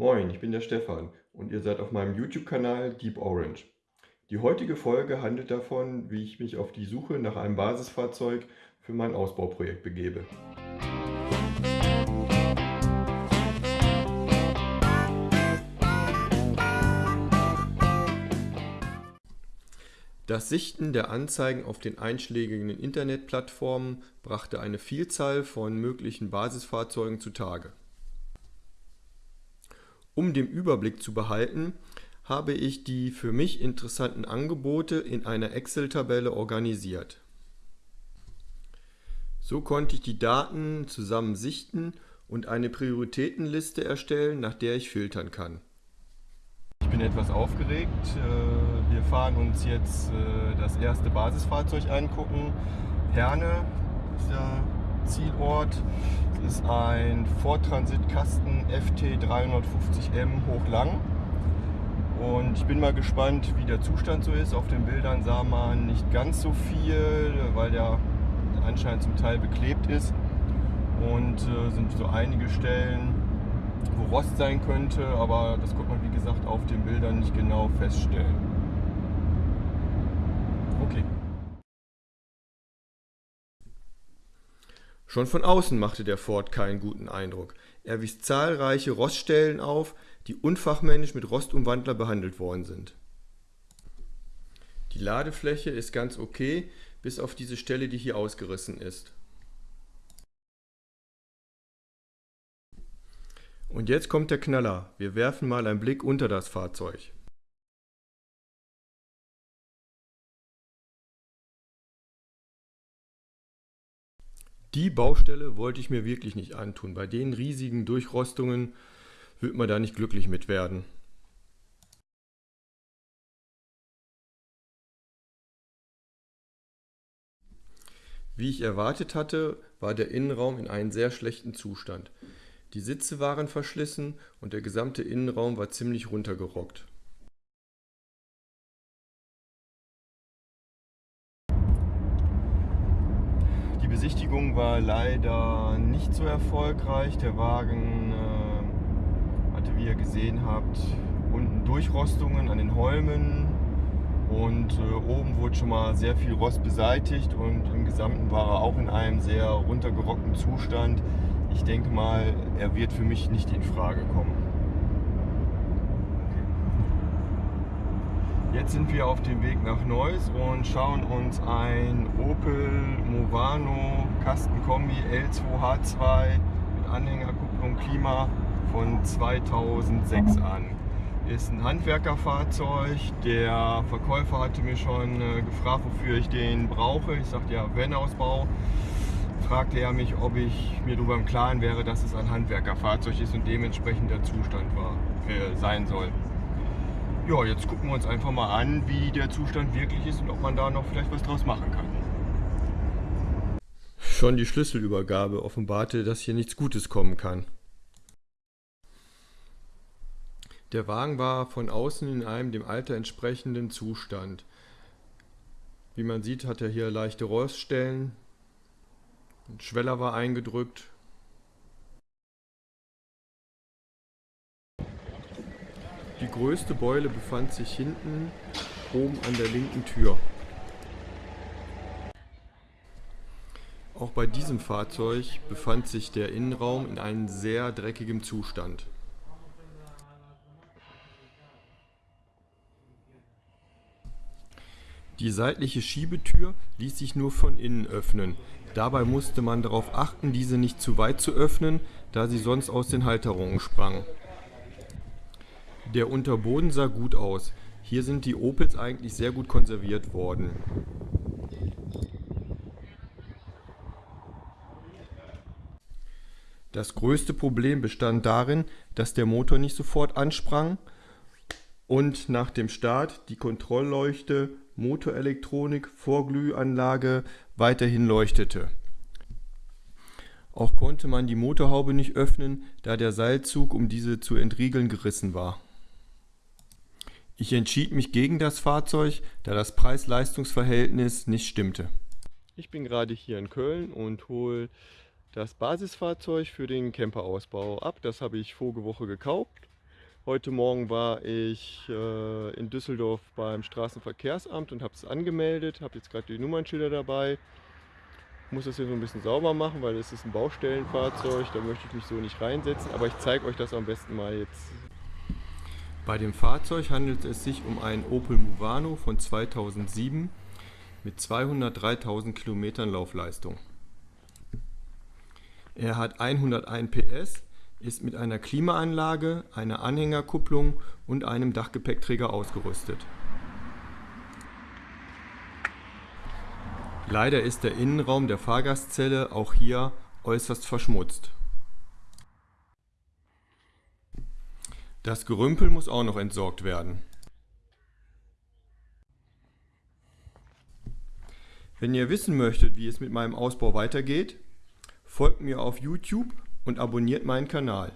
Moin, ich bin der Stefan und ihr seid auf meinem YouTube-Kanal Deep Orange. Die heutige Folge handelt davon, wie ich mich auf die Suche nach einem Basisfahrzeug für mein Ausbauprojekt begebe. Das Sichten der Anzeigen auf den einschlägigen Internetplattformen brachte eine Vielzahl von möglichen Basisfahrzeugen zutage. Um den Überblick zu behalten, habe ich die für mich interessanten Angebote in einer Excel-Tabelle organisiert. So konnte ich die Daten zusammen sichten und eine Prioritätenliste erstellen, nach der ich filtern kann. Ich bin etwas aufgeregt. Äh, wir fahren uns jetzt äh, das erste Basisfahrzeug angucken. Herne ist der Zielort. Es ist ein Ford Transit Kasten FT 350M hochlang. Und ich bin mal gespannt, wie der Zustand so ist. Auf den Bildern sah man nicht ganz so viel, weil der anscheinend zum Teil beklebt ist. Und äh, sind so einige Stellen, wo Rost sein könnte, aber das konnte man wie gesagt auf den Bildern nicht genau feststellen. Okay. Schon von außen machte der Ford keinen guten Eindruck. Er wies zahlreiche Roststellen auf, die unfachmännisch mit Rostumwandler behandelt worden sind. Die Ladefläche ist ganz okay, bis auf diese Stelle, die hier ausgerissen ist. Und jetzt kommt der Knaller. Wir werfen mal einen Blick unter das Fahrzeug. Die Baustelle wollte ich mir wirklich nicht antun. Bei den riesigen Durchrostungen wird man da nicht glücklich mit werden. Wie ich erwartet hatte, war der Innenraum in einem sehr schlechten Zustand. Die Sitze waren verschlissen und der gesamte Innenraum war ziemlich runtergerockt. Besichtigung war leider nicht so erfolgreich. Der Wagen äh, hatte, wie ihr gesehen habt, unten Durchrostungen an den Holmen und äh, oben wurde schon mal sehr viel Rost beseitigt und im Gesamten war er auch in einem sehr runtergerockten Zustand. Ich denke mal, er wird für mich nicht in Frage kommen. Jetzt sind wir auf dem Weg nach Neuss und schauen uns ein Opel Movano Kastenkombi L2H2 mit Anhängerkupplung Klima von 2006 an. Ist ein Handwerkerfahrzeug. Der Verkäufer hatte mir schon äh, gefragt, wofür ich den brauche. Ich sagte ja, Van-Ausbau. Fragte er mich, ob ich mir darüber im Klaren wäre, dass es ein Handwerkerfahrzeug ist und dementsprechend der Zustand war, äh, sein soll. Ja, jetzt gucken wir uns einfach mal an, wie der Zustand wirklich ist und ob man da noch vielleicht was draus machen kann. Schon die Schlüsselübergabe offenbarte, dass hier nichts Gutes kommen kann. Der Wagen war von außen in einem dem Alter entsprechenden Zustand. Wie man sieht, hat er hier leichte Roststellen. Ein Schweller war eingedrückt. Die größte Beule befand sich hinten oben an der linken Tür. Auch bei diesem Fahrzeug befand sich der Innenraum in einem sehr dreckigem Zustand. Die seitliche Schiebetür ließ sich nur von innen öffnen. Dabei musste man darauf achten, diese nicht zu weit zu öffnen, da sie sonst aus den Halterungen sprang. Der Unterboden sah gut aus. Hier sind die Opels eigentlich sehr gut konserviert worden. Das größte Problem bestand darin, dass der Motor nicht sofort ansprang und nach dem Start die Kontrollleuchte, Motorelektronik, Vorglühanlage weiterhin leuchtete. Auch konnte man die Motorhaube nicht öffnen, da der Seilzug, um diese zu entriegeln, gerissen war. Ich entschied mich gegen das Fahrzeug, da das Preis-Leistungs-Verhältnis nicht stimmte. Ich bin gerade hier in Köln und hole das Basisfahrzeug für den Camperausbau ab. Das habe ich vorige Woche gekauft Heute Morgen war ich äh, in Düsseldorf beim Straßenverkehrsamt und habe es angemeldet, habe jetzt gerade die Nummernschilder dabei. Muss das hier so ein bisschen sauber machen, weil es ist ein Baustellenfahrzeug, da möchte ich mich so nicht reinsetzen, aber ich zeige euch das am besten mal jetzt. Bei dem Fahrzeug handelt es sich um einen Opel Movano von 2007 mit 203.000 Kilometern Laufleistung. Er hat 101 PS, ist mit einer Klimaanlage, einer Anhängerkupplung und einem Dachgepäckträger ausgerüstet. Leider ist der Innenraum der Fahrgastzelle auch hier äußerst verschmutzt. Das Gerümpel muss auch noch entsorgt werden. Wenn ihr wissen möchtet, wie es mit meinem Ausbau weitergeht, folgt mir auf YouTube und abonniert meinen Kanal.